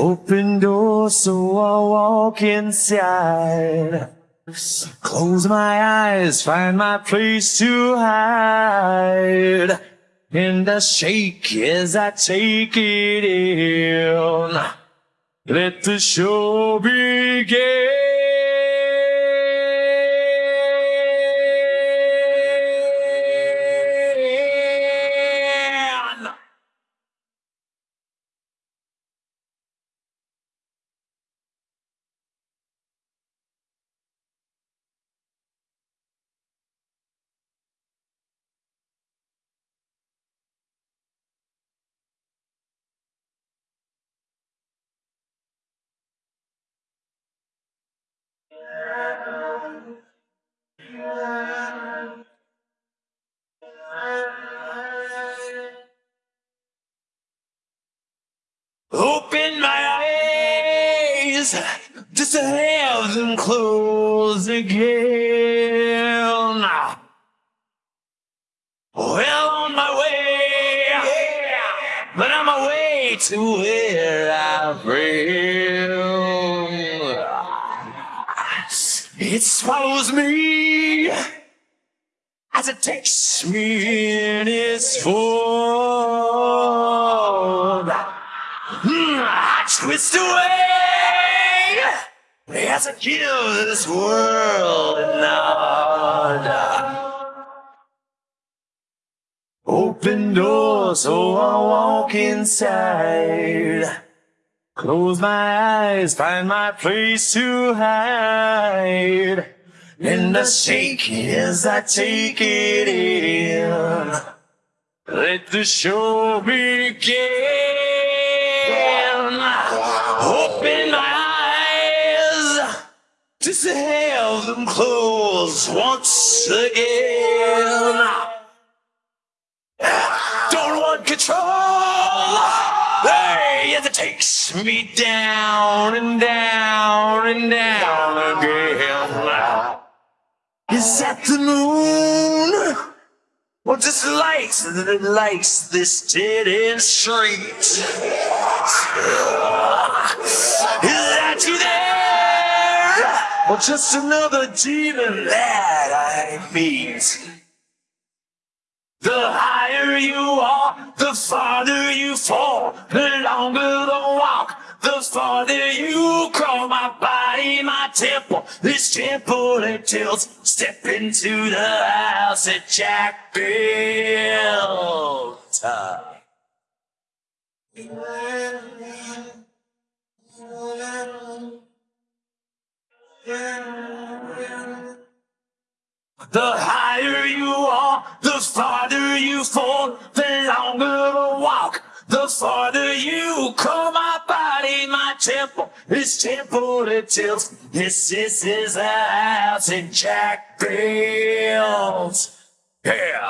Open door so I'll walk inside. Close my eyes, find my place to hide. And I shake as I take it in. Let the show begin. Close again. Well, on my way, but on my way to where I've been. It swallows me as it takes me in its fold. Hmm, I twist away as I give this world a nod. Open door so oh, I walk inside. Close my eyes, find my place to hide. And I shake as I take it in. Let the show begin. Just to have them close once again. Don't want control. Hey, it takes me down and down and down again. Is that the moon? Or just lights that lights this dead end street? Or just another demon that I meet? The higher you are, the farther you fall. The longer the walk, the farther you crawl. My body, my temple, this temple it tilts. Step into the house that Jack built. The higher you are, the farther you fall, the longer the walk, the farther you come. My body, my temple, this temple it tilts. This, this is the house that Jack built. Yeah.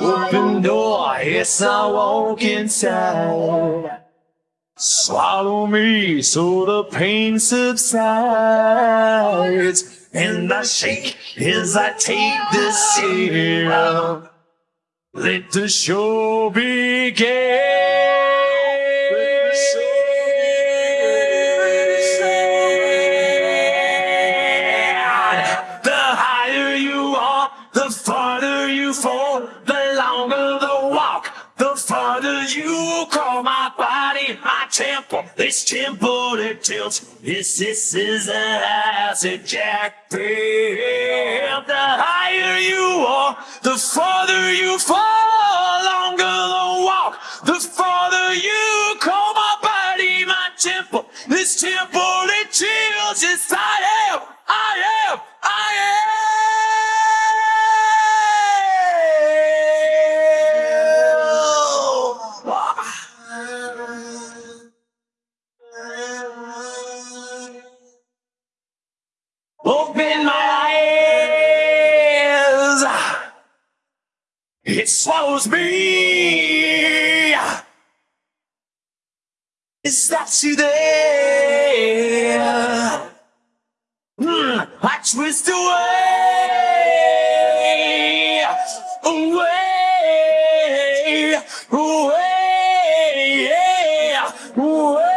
Open door, yes, I walk inside. Swallow me so the pain subsides. And I shake as I take the in. Let the show begin. Farther you call My body, my temple, this temple that tilts. This, this is the house of Jack. The higher you are, the farther you fall. Longer the walk, the farther you call my body, my temple. This temple that chills. Yes, I am, I am, Open my eyes. It swallows me. Is that you there? Mm, I twist away, away, away, away.